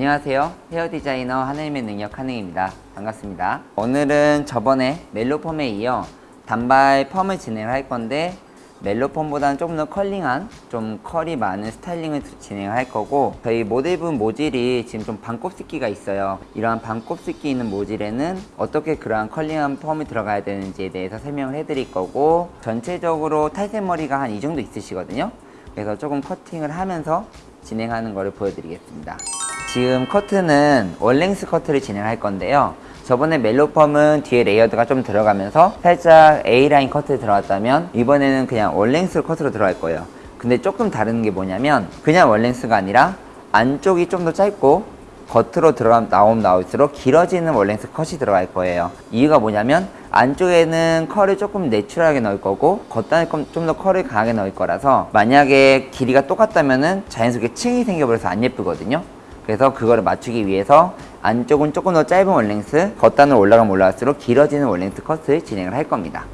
안녕하세요. 헤어 디자이너 하늘님의 능력 하능입니다. 반갑습니다. 오늘은 저번에 멜로펌에 이어 단발 펌을 진행을 할 건데 멜로펌보다는 조금 더 컬링한 좀 컬이 많은 스타일링을 진행을 할 거고 저희 모델분 모질이 지금 좀 반곱슬기가 있어요. 이러한 반곱슬기 있는 모질에는 어떻게 그러한 컬링한 펌이 들어가야 되는지에 대해서 설명을 해 드릴 거고 전체적으로 탈색머리가 한 이 정도 있으시거든요. 그래서 조금 커팅을 하면서 진행하는 거를 보여드리겠습니다 지금 커트는 one-length 커트를 진행할 건데요. 저번에 멜로펌은 뒤에 layered가 좀 들어가면서 살짝 A라인 커트 들어갔다면 이번에는 그냥 one-length 커트로 들어갈 거예요. 근데 조금 다른 게 뭐냐면 그냥 one-length가 아니라 안쪽이 좀 더 짧고 겉으로 들어가 나오면 나올수록 길어지는 one-length 컷이 들어갈 거예요. 이유가 뭐냐면 안쪽에는 컬을 조금 natural하게 넣을 거고 겉단에 좀 더 컬을 강하게 넣을 거라서 만약에 길이가 똑같다면 자연스럽게 층이 생겨버려서 안 예쁘거든요 그래서 그거를 맞추기 위해서 안쪽은 조금 더 짧은 원랭스 겉단으로 올라가면 올라갈수록 길어지는 원랭스 컷을 진행을 할 겁니다.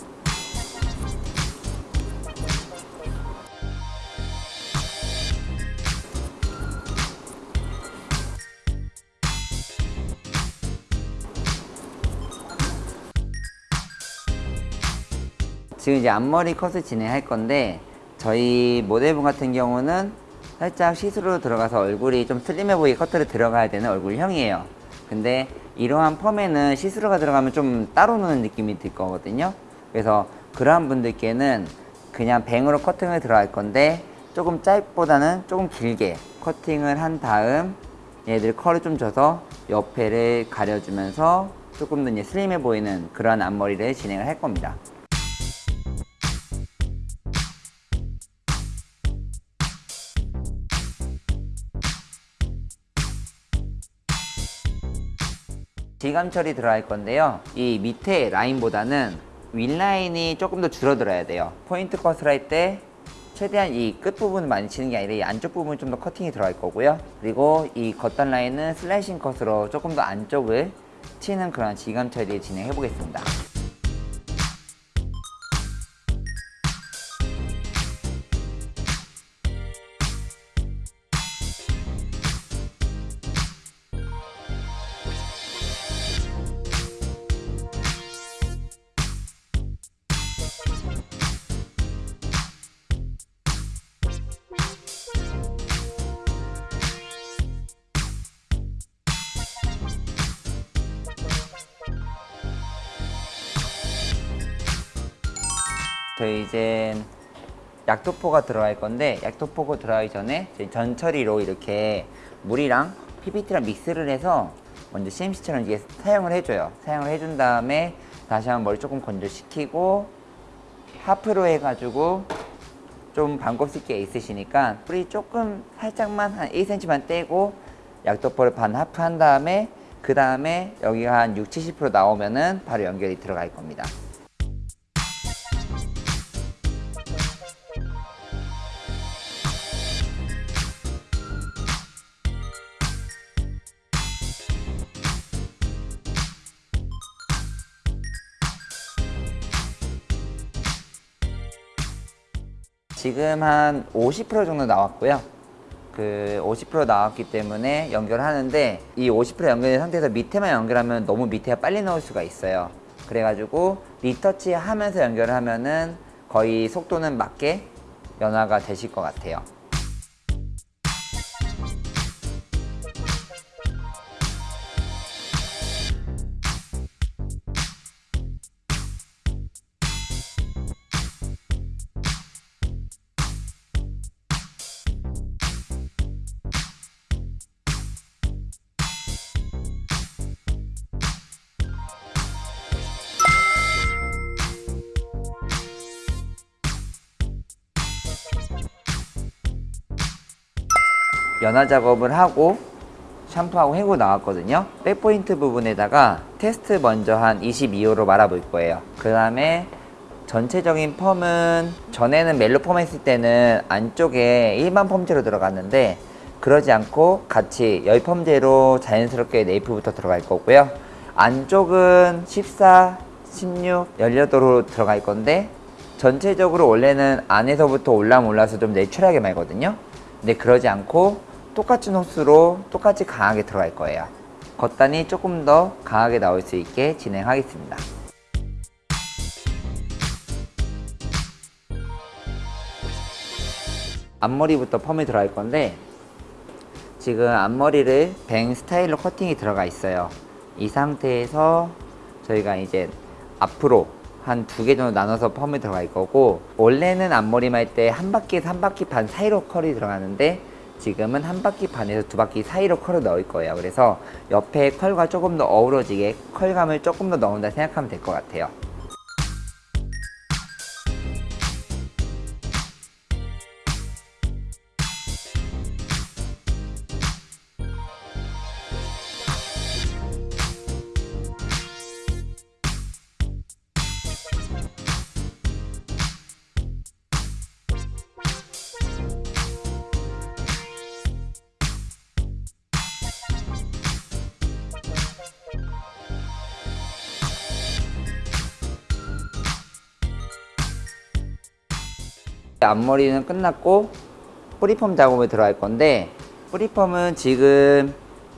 지금 이제 앞머리 컷을 진행할 건데 저희 모델분 같은 경우는 살짝 시스루로 들어가서 얼굴이 좀 슬림해 보이게 커트를 들어가야 되는 얼굴형이에요. 근데 이러한 펌에는 시스루가 들어가면 좀 따로 노는 느낌이 들 거거든요. 그래서 그러한 분들께는 그냥 bang으로 커팅을 들어갈 건데 조금 짧보다는 조금 길게 커팅을 한 다음 얘들 컬을 좀 줘서 옆에를 가려주면서 조금 더 슬림해 보이는 그러한 앞머리를 진행을 할 겁니다 질감 처리 들어갈 건데요. 이 밑에 라인보다는 윗라인이 조금 더 줄어들어야 돼요. 포인트 컷을 할 때 최대한 이 끝부분을 많이 치는 게 아니라 이 안쪽 부분 좀 더 커팅이 들어갈 거고요. 그리고 이 겉단 라인은 슬라이싱 컷으로 조금 더 안쪽을 치는 그런 질감 처리 진행해 보겠습니다 저희 이제 약토포가 들어갈 건데 약토포가 들어가기 전에 전처리로 이렇게 물이랑 PPT랑 믹스를 해서 먼저 CMC처럼 이게 사용을 해줘요. 사용을 해준 다음에 다시 한번 머리 조금 건조시키고 하프로 해가지고 좀 반곱슬기가 있으시니까 뿌리 조금 살짝만 한 1cm만 떼고 약토포를 반 하프 한 다음에 그 다음에 여기가 한 6, 70% 나오면은 바로 연결이 들어갈 겁니다 지금 한 50% 정도 나왔고요. 그 50% 나왔기 때문에 연결하는데 이 50% 연결된 상태에서 밑에만 연결하면 너무 밑에가 빨리 나올 수가 있어요. 그래가지고 리터치 하면서 연결을 하면은 거의 속도는 맞게 연화가 되실 것 같아요 연화 작업을 하고 샴푸하고 헹구 나왔거든요. 백포인트 부분에다가 테스트 먼저 한 22호로 말아볼 거예요. 그 다음에 전체적인 펌은 전에는 멜로 펌 했을 때는 안쪽에 일반 펌제로 들어갔는데 그러지 않고 같이 열 펌제로 자연스럽게 네이프부터 들어갈 거고요. 안쪽은 14, 16, 18호로 들어갈 건데 전체적으로 원래는 안에서부터 올라면 올라서 좀 내추럴하게 말거든요 근데 그러지 않고 똑같은 호스로 똑같이 강하게 들어갈 거예요. 겉단이 조금 더 강하게 나올 수 있게 진행하겠습니다. 앞머리부터 펌이 들어갈 건데 지금 앞머리를 뱅 스타일로 커팅이 들어가 있어요. 이 상태에서 저희가 이제 앞으로 한 두 개 정도 나눠서 펌이 들어갈 거고 원래는 앞머리 말 때 한 바퀴에서 한 바퀴 반 사이로 컬이 들어가는데 지금은 한 바퀴 반에서 두 바퀴 사이로 컬을 넣을 거예요. 그래서 옆에 컬과 조금 더 어우러지게 컬감을 조금 더 넣는다 생각하면 될 것 같아요. 앞머리는 끝났고 뿌리펌 작업에 들어갈 건데 뿌리펌은 지금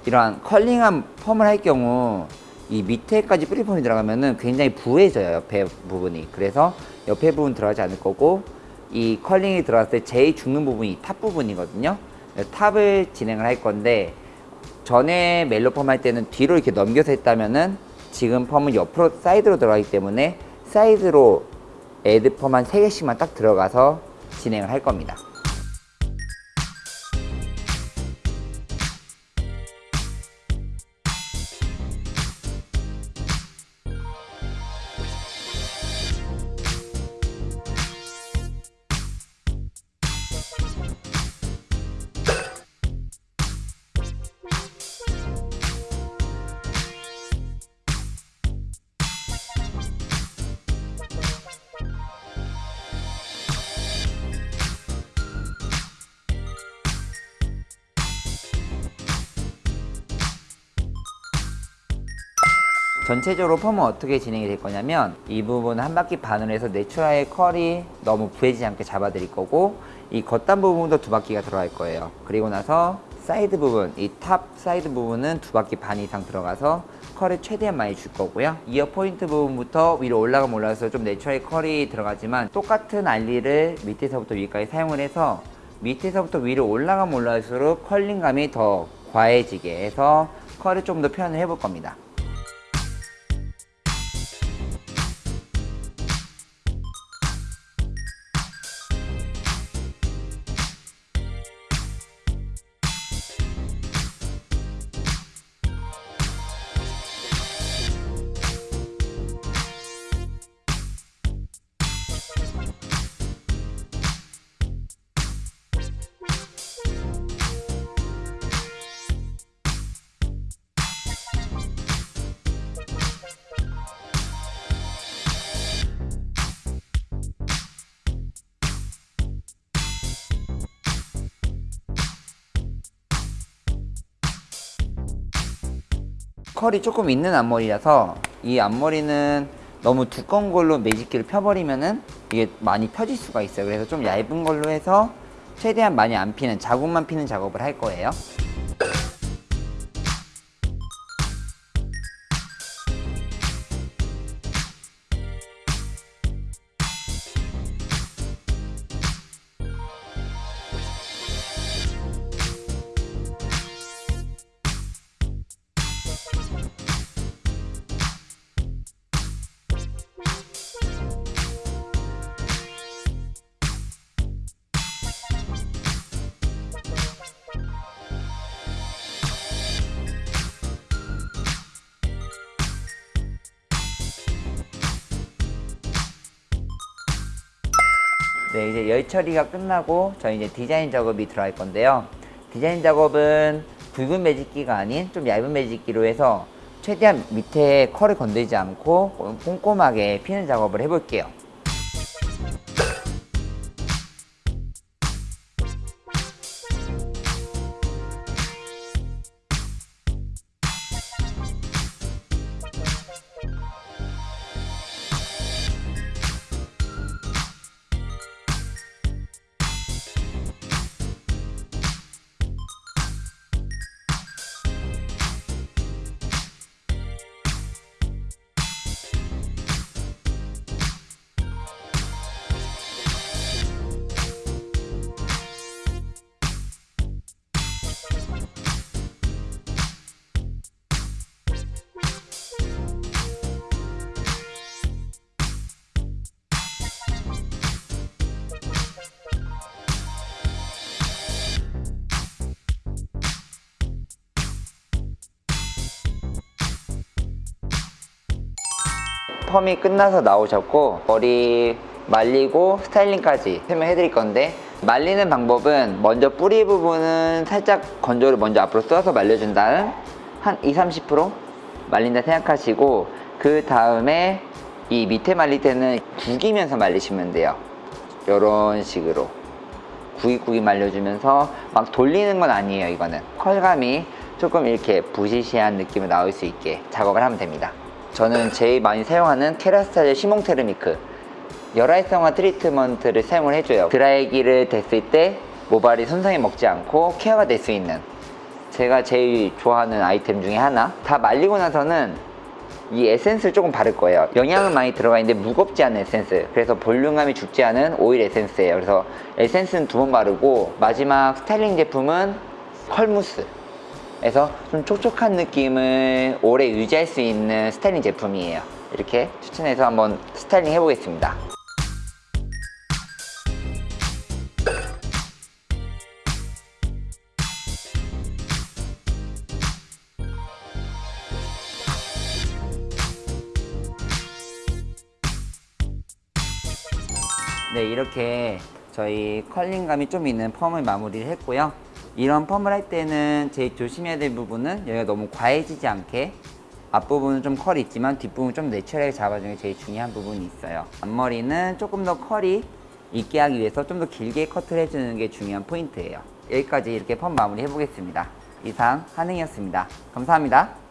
이러한 curling한 펌을 할 경우 이 밑에까지 뿌리펌이 들어가면 은 굉장히 부해져요 옆에 부분이. 그래서 옆에 부분 들어가지 않을 거고 이 curling이 들어갔을 때 제일 죽는 부분이 top 부분이거든요. top을 진행을 할 건데 전에 멜로 펌 할 때는 뒤로 이렇게 넘겨서 했다면은 지금 펌은 옆으로 사이드로 들어가기 때문에 사이드로 애드 펌 한 3개씩만 딱 들어가서 진행을 할 겁니다. 전체적으로 펌은 어떻게 진행이 될 거냐면 이 부분 한 바퀴 반으로 해서 natural의 컬이 너무 부해지지 않게 잡아 드릴 거고 이 겉단 부분도 두 바퀴가 들어갈 거예요. 그리고 나서 사이드 부분 이 top 사이드 부분은 두 바퀴 반 이상 들어가서 컬을 최대한 많이 줄 거고요. ear point 부분부터 위로 올라가면 올라가서 좀 natural 컬이 들어가지만 똑같은 알리를 밑에서부터 위까지 사용을 해서 밑에서부터 위로 올라가면 올라갈수록 curling감이 더 과해지게 해서 컬을 좀 더 표현을 해볼 겁니다 컬이 조금 있는 앞머리라서 이 앞머리는 너무 두꺼운 걸로 매직기를 펴버리면은 이게 많이 펴질 수가 있어요. 그래서 좀 얇은 걸로 해서 최대한 많이 안 피는 자국만 피는 작업을 할 거예요 네, 이제 열 처리가 끝나고 저희 이제 디자인 작업이 들어갈 건데요. 디자인 작업은 굵은 매직기가 아닌 좀 얇은 매직기로 해서 최대한 밑에 컬을 건들지 않고 꼼꼼하게 피는 작업을 해볼게요. 펌이 끝나서 나오셨고 머리 말리고 스타일링까지 설명해 드릴 건데 말리는 방법은 먼저 뿌리 부분은 살짝 건조를 먼저 앞으로 쏘아서 말려준 다음 한 2, 30% 말린다 생각하시고 그 다음에 이 밑에 말릴 때는 구기면서 말리시면 돼요. 이런 식으로. 구기구기 말려주면서 막 돌리는 건 아니에요 이거는. 컬감이 조금 이렇게 부시시한 느낌이 나올 수 있게 작업을 하면 됩니다 저는 제일 많이 사용하는 케라스타즈 시몽테르미크. 열활성화 트리트먼트를 사용을 해줘요. 드라이기를 댔을 때 모발이 손상이 먹지 않고 케어가 될 수 있는 제가 제일 좋아하는 아이템 중에 하나. 다 말리고 나서는 이 에센스를 조금 바를 거예요. 영양은 많이 들어가 있는데 무겁지 않은 에센스. 그래서 볼륨감이 죽지 않은 오일 에센스예요. 그래서 에센스는 두 번 바르고 마지막 스타일링 제품은 컬무스 그래서 좀 촉촉한 느낌을 오래 유지할 수 있는 스타일링 제품이에요. 이렇게 추천해서 한번 스타일링 해보겠습니다. 네 이렇게 저희 컬링감이 좀 있는 펌을 마무리를 했고요 이런 펌을 할 때는 제일 조심해야 될 부분은 여기가 너무 과해지지 않게 앞부분은 좀 컬이 있지만 뒷부분 좀 내추럴하게 잡아주는 게 제일 중요한 부분이 있어요. 앞머리는 조금 더 컬이 있게 하기 위해서 좀 더 길게 커트를 해주는 게 중요한 포인트예요. 여기까지 이렇게 펌 마무리 해보겠습니다. 이상 한행이었습니다. 감사합니다